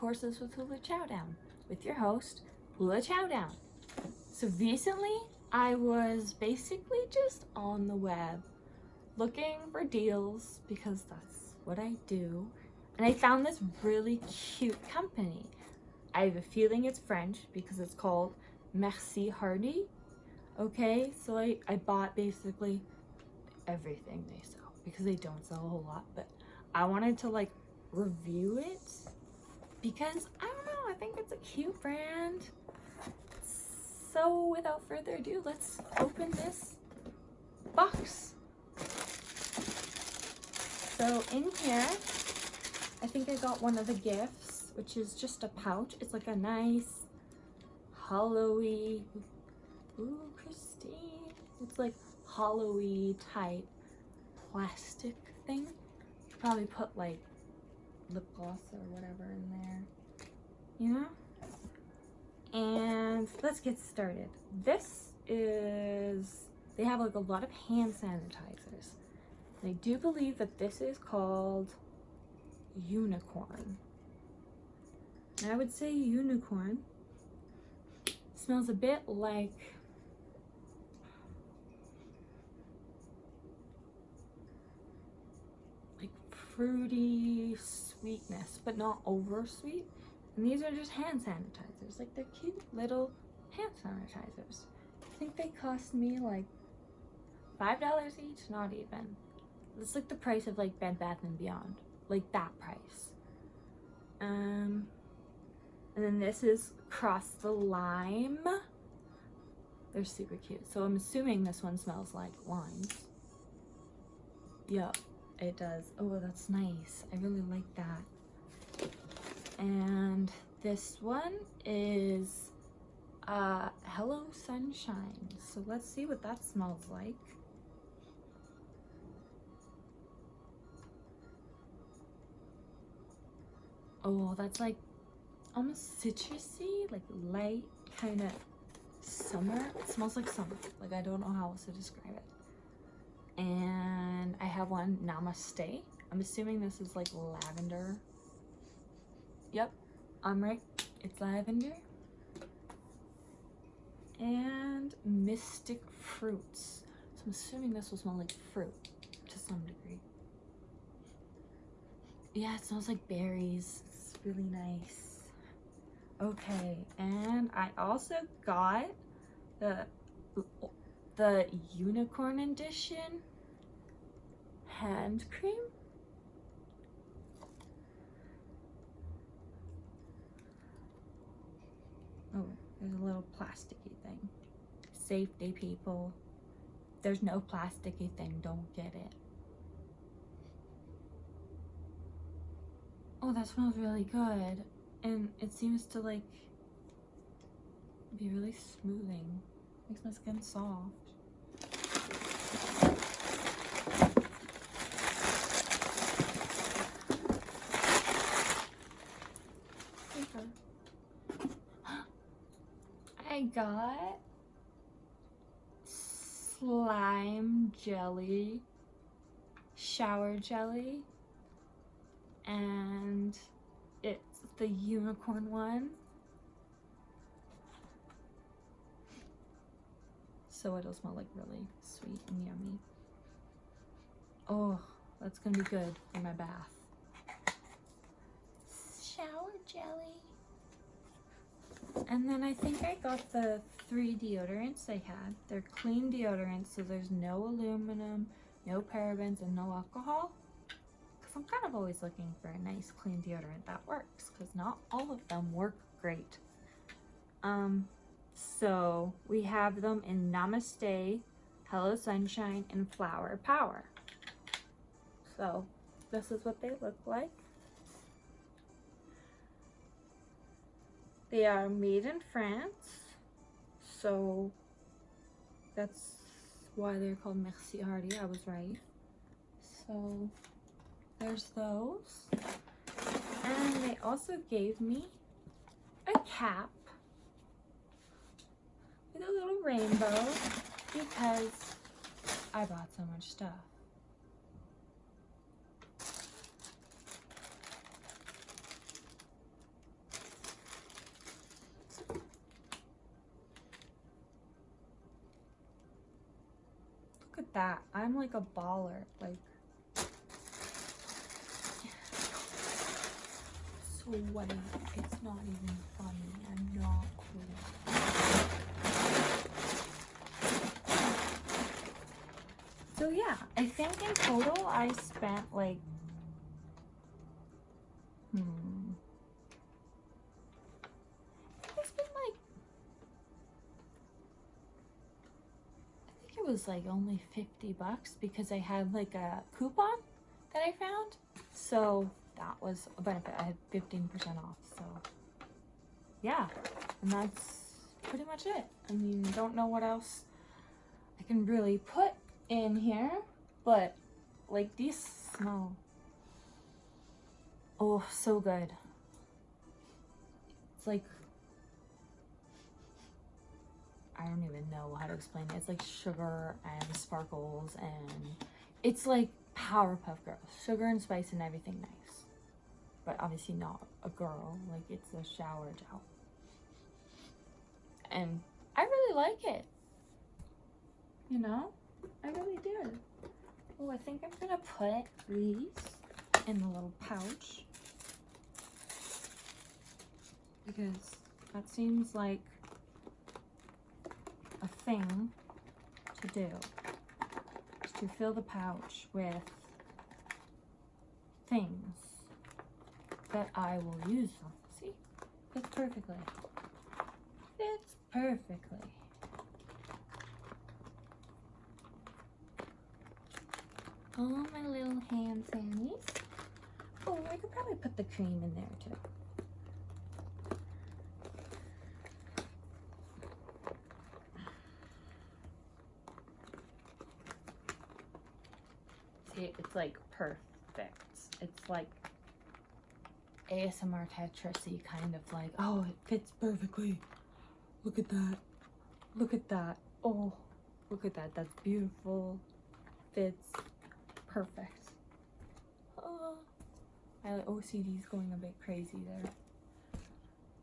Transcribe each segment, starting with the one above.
Horses with Hula Chowdown with your host, Hula Chowdown. So recently, I was basically just on the web looking for deals because that's what I do. And I found this really cute company. I have a feeling it's French because it's called Merci Handy. Okay, so I, I bought basically everything they sell because they don't sell a whole lot, but I wanted to like review it because I don't know, I think it's a cute brand. So without further ado, let's open this box. So in here, I think I got one of the gifts, which is just a pouch. It's like a nice hollowy, ooh, Christine. It's like hollowy type plastic thing. You Probably put like lip gloss or whatever in there, you know? And let's get started. This is, they have like a lot of hand sanitizers. I do believe that this is called Unicorn. I would say Unicorn smells a bit like like fruity sweetness, but not over sweet. And these are just hand sanitizers. Like they're cute little hand sanitizers. I think they cost me like $5 each, not even. It's like the price of like Bed Bath & Beyond. Like that price. Um, and then this is Cross the Lime. They're super cute. So I'm assuming this one smells like limes. Yep, it does. Oh, that's nice. I really like that and this one is uh, Hello Sunshine. So let's see what that smells like. Oh, that's like almost citrusy, like light kind of summer. It smells like summer. Like I don't know how else to describe it. And I have one Namaste. I'm assuming this is like lavender Yep, I'm right. It's lavender. And Mystic Fruits. So I'm assuming this will smell like fruit to some degree. Yeah, it smells like berries. It's really nice. Okay, and I also got the the unicorn edition hand cream Oh, there's a little plasticky thing. Safety, people. There's no plasticky thing. Don't get it. Oh, that smells really good. And it seems to like be really smoothing. Makes my skin soft. I got slime jelly, shower jelly, and it's the unicorn one. So it'll smell like really sweet and yummy. Oh, that's gonna be good for my bath. Shower jelly. And then I think I got the three deodorants they had. They're clean deodorants, so there's no aluminum, no parabens, and no alcohol. Because I'm kind of always looking for a nice clean deodorant that works, because not all of them work great. Um, so we have them in Namaste, Hello Sunshine, and Flower Power. So this is what they look like. They are made in France, so that's why they're called Merci Handy. I was right. So there's those. And they also gave me a cap with a little rainbow because I bought so much stuff. At that. I'm like a baller. Like, sweaty. It's not even funny. I'm not cool. So yeah, I think in total I spent like, hmm. I spent like, I think it was like only 50 bucks because I had like a coupon that I found. So that was a benefit. I had 15% off. So yeah, and that's pretty much it. I mean, don't know what else I can really put in here, but like these smell. Oh, so good. It's like, I don't even know how to explain it. It's like sugar and sparkles and it's like Powerpuff Girls. Sugar and spice and everything nice. But obviously not a girl. Like it's a shower gel. And I really like it. You know? I really do. Oh, I think I'm gonna put these in the little pouch. Because that seems like thing to do. Is to fill the pouch with things that I will use. See? Fits perfectly. Fits perfectly. all my little hand sannies. Oh, I could probably put the cream in there too. It's like perfect. It's like ASMR Tetrisy kind of like, oh, it fits perfectly. Look at that. Look at that. Oh, look at that. That's beautiful. Fits perfect. Oh, my OCD's going a bit crazy there.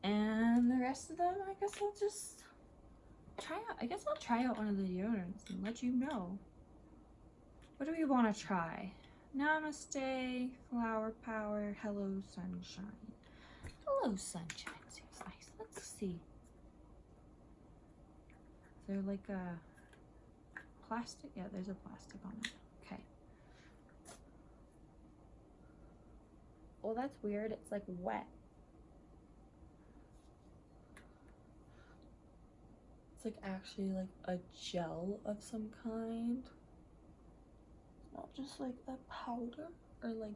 And the rest of them, I guess I'll just try out. I guess I'll try out one of the deodorants and let you know. What do we want to try? Namaste, Flower Power, Hello Sunshine. Hello Sunshine seems nice. Let's see. Is there like a plastic? Yeah, there's a plastic on it. Okay. Well, that's weird. It's like wet. It's like actually like a gel of some kind. Just like a powder or like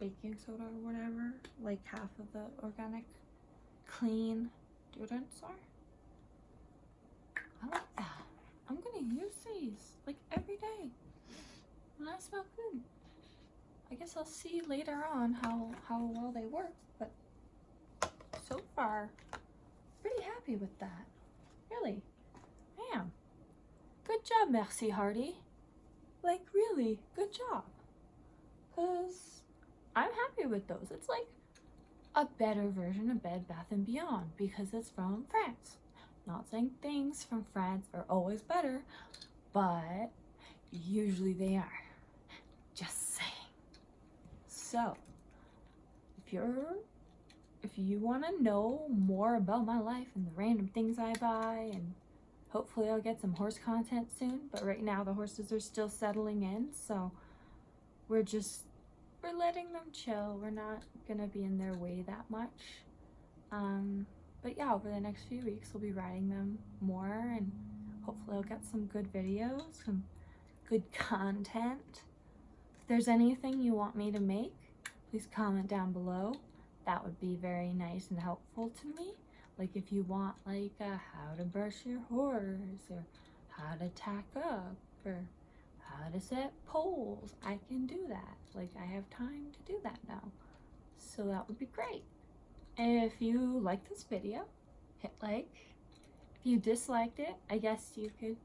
baking soda or whatever. Like half of the organic clean deodorants are. I like that. I'm gonna use these like every day and I smell good. I guess I'll see later on how, how well they work, but so far, pretty happy with that. Really, I am. Good job, Merci Handy. Like, really, good job. Because I'm happy with those. It's like a better version of Bed Bath & Beyond because it's from France. Not saying things from France are always better, but usually they are. Just saying. So, if you're, if you want to know more about my life and the random things I buy, and hopefully I'll get some horse content soon, but right now the horses are still settling in, so we're just, we're letting them chill. We're not to be in their way that much. Um, but yeah, over the next few weeks, we'll be riding them more, and hopefully I'll get some good videos, some good content. If there's anything you want me to make, please comment down below. That would be very nice and helpful to me. Like if you want like a how to brush your horse or how to tack up or how to set poles, I can do that. Like I have time to do that now. So that would be great. If you like this video, hit like. If you disliked it, I guess you could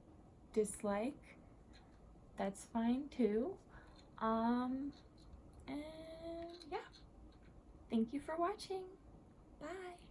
dislike. That's fine too. Um, and yeah. Thank you for watching. Bye.